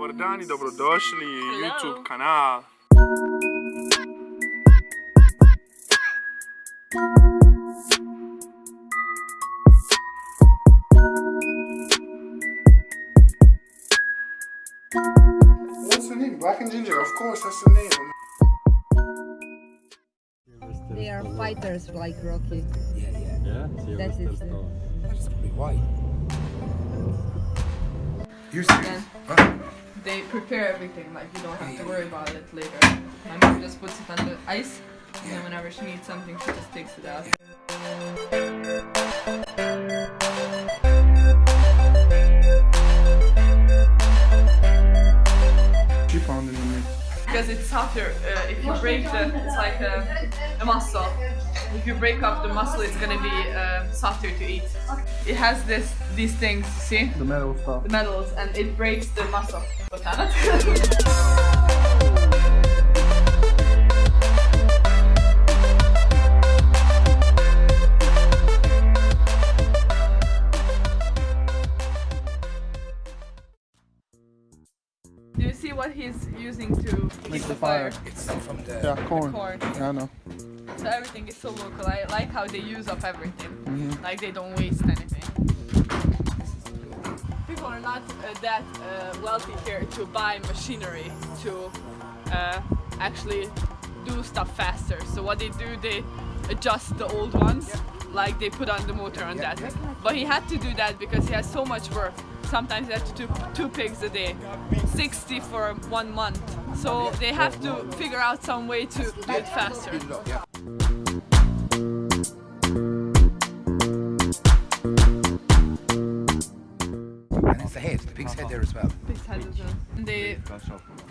Dobar dan i dobrodošli u YouTube kanal. What's the name? Black and Ginger, of course, that's the name. They are fighters like Rocky. Yeah, yeah. Yeah, That is the- That's probably why. You serious? Huh? They prepare everything, like you don't have to worry about it later. My mom just puts it on the ice, and then whenever she needs something, she just takes it out. Keep on in the mix. Because it's softer, uh, if you break it, it's like a, a muscle. If you break up the muscle, it's gonna be uh, softer to eat. It has this, these things, see? The metal stuff. The metals, and it breaks the muscle. Do you see what he's using to keep the fire? It's from the. Yeah, corn. Corn. Yeah, I know. So everything is so local. I like how they use up everything. Mhm. Like they don't waste anything. People are not uh, that uh, wealthy here to buy machinery to uh, actually do stuff faster. So what they do, they adjust the old ones, like they put on the motor on that. But he had to do that because he has so much work. Sometimes he has to do two pigs a day, 60 for one month. So they have to figure out some way to do it faster. Pig's head there as well. Pigs head as well. And They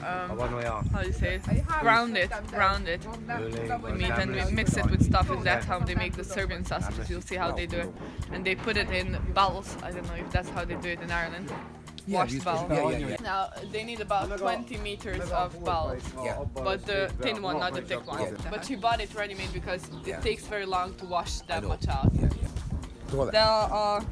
um, One way off. how do you say it? Ground it, ground it. The meat and we mix it with stuff and that's how they make the Serbian sausages. You'll see how they do it. And they put it in bowls. I don't know if that's how they do it in Ireland. Yeah, Washed you- bowl. yeah, yeah, yeah. Now they need about 20 meters of bowls. Yeah. But the thin one, not the thick one. But she bought it ready made because it Yeah. takes very long to wash I that much out. Yeah, yeah. There that. are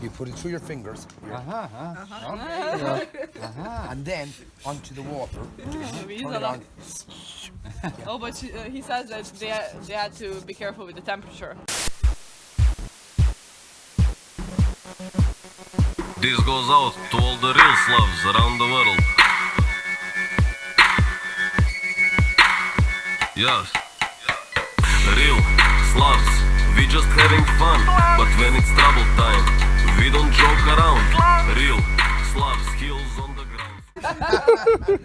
You put it through your fingers, uh-huh, uh-huh. uh-huh. Aha, aha. and then onto the water. Turn it lot. on. Oh, but she, uh, he says that they, they had to be careful with the temperature. This goes out to all the real Slavs around the world. Yes. Real Slavs, we just having fun. But We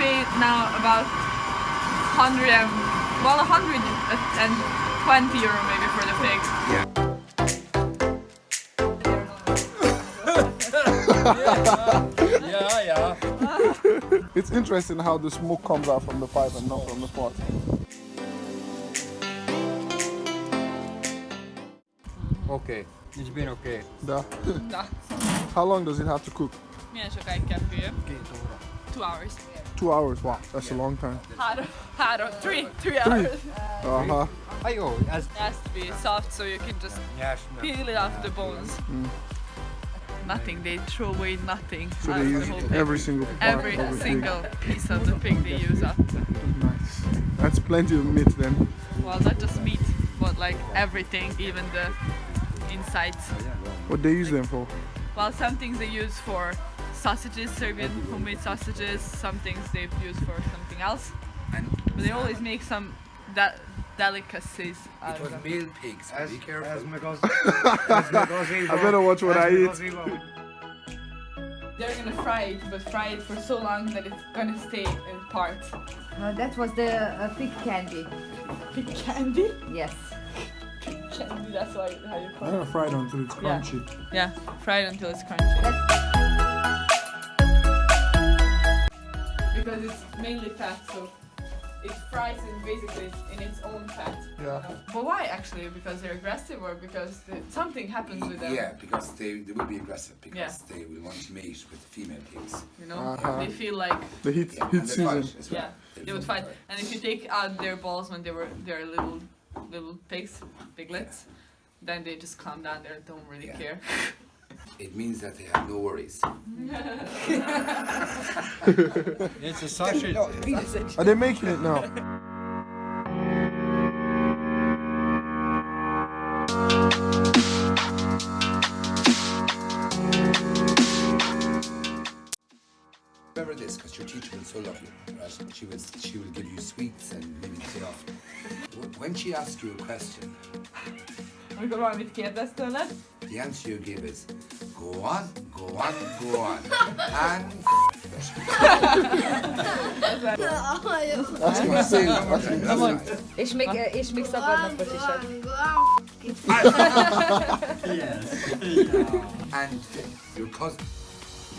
pay now about 100 and, well, 120 euro maybe for the pig. Yeah. Yeah, yeah. It's interesting how the smoke comes out from the pipe and not from the pot. Okay, it's been okay. Da. Da. How long does it have to cook? Milyen sokáig kell fője? Two hours. Two hours. Wow, that's a long time. Három, három, three, three hours. Uh huh. Ajo, ez It has to be soft so you can just nyers. peel it off the bones. Nothing, they throw away nothing. So they of the use whole pig. every single part Every of the pig. single piece of the pig they use up. Nice. That's plenty of meat then. Well, not just meat, but like everything, even the insides. What they use them for? Well, some things they use for sausages, Serbian homemade sausages. Some things they've used for something else. And But they always make some de- delicacies out it was them. male pigs. so Be careful. I better watch what I eat. They're gonna fry it, but fry it for so long that it's gonna stay in parts. Uh, that was the uh, pig candy. Pig candy? Yes. Candy, that's why how you call I'm it. gonna fry it until it's crunchy. Yeah, fry it until it's crunchy. Because it's mainly fat, so it fries it basically in its own fat. Yeah. But why actually? Because they're aggressive or because the, something happens with them? Yeah, because they, they will be aggressive because Yeah. they will want to mate with female pigs. You know, Uh-huh. they feel like The heat Yeah, heat they season. fight well. yeah, they would fight. And if you take out their balls when they were they're little little pigs, piglets, then they just calm down. They don't really Yeah. care. It means that they have no worries. It's a sausage. No, penis. Are they making it now? Remember this, because your teacher was so lovely, right? She was, she will give you sweets and maybe say off. When she asks you a question, Amikor valamit kérdez tőled, the answer you give is go on, go on, go on, and That's insane. That's that's right. És még, és még szabadnapot is ad. And your cousin,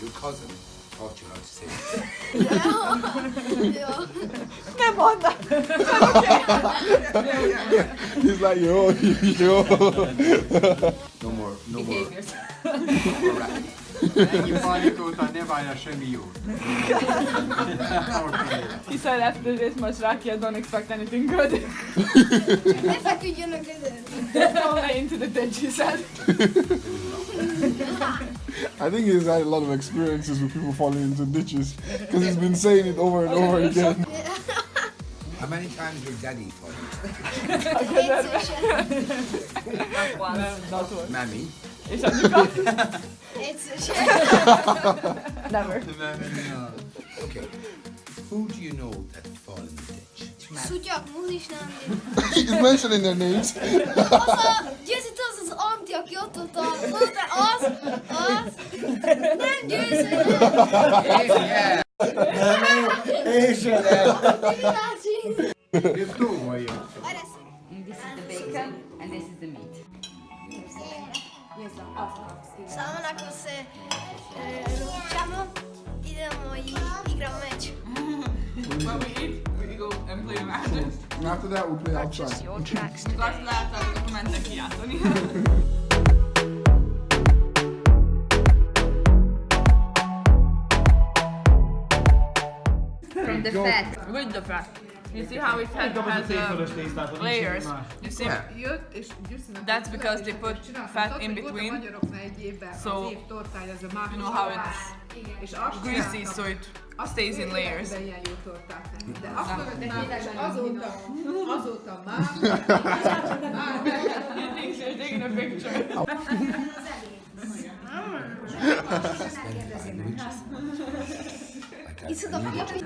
your cousin taught you how to say it. nem mondd! He's like, yo, yo. No more, no more, Behaviors. No more rapping. Ennyi ne semmi jót. He said after this much rakia, don't expect anything good. Ne feküdjön a gödör. don't lay into the ditch, he said. I think he's had a lot of experiences with people falling into ditches because he's been saying it over and over again. How many times your daddy fought Not one. Mammy. És anyuka? Egyszer Never. Uh, okay. Who do you know that fall in the ditch? Szutyak, muzis nem. he's mentioning their names. Az a, Győzött az az anti, aki ott volt a... Mondta, az, az. Nem győzött. yeah. Ez túl vagyok. And this is the bacon and this is the meat. Samo nakon se e, ručamo, idemo i igramo meč. When we eat, we go and play Magic. And after that, we'll play outside. your tracks today. Azt láttam, akkor mentek kijátszani. From the fat. With the fat. You see how it has, has uh, layers? You see? That's because they put fat in between. So, you know how it's greasy, so it stays in layers. He thinks you're taking a picture. Iszod a piapi.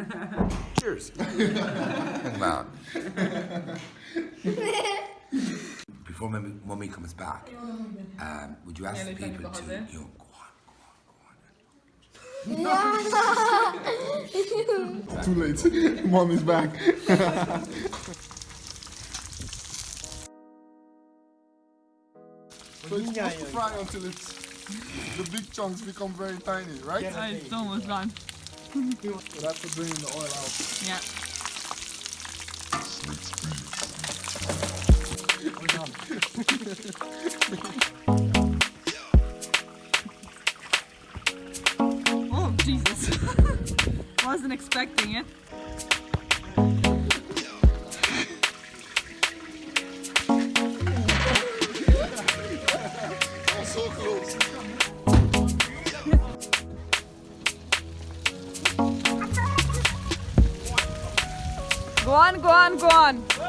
Cheers. Come on. Before mommy, mommy comes back, um, would you ask the people to, you know, go on, go on, go on. Too late. Mommy's back. so it's supposed to fry until it's the big chunks become very tiny, right? Ah, It's almost gone. So that's for bringing the oil out. Yeah. oh, Jesus. Wasn't expecting it. Go on, go on, go on.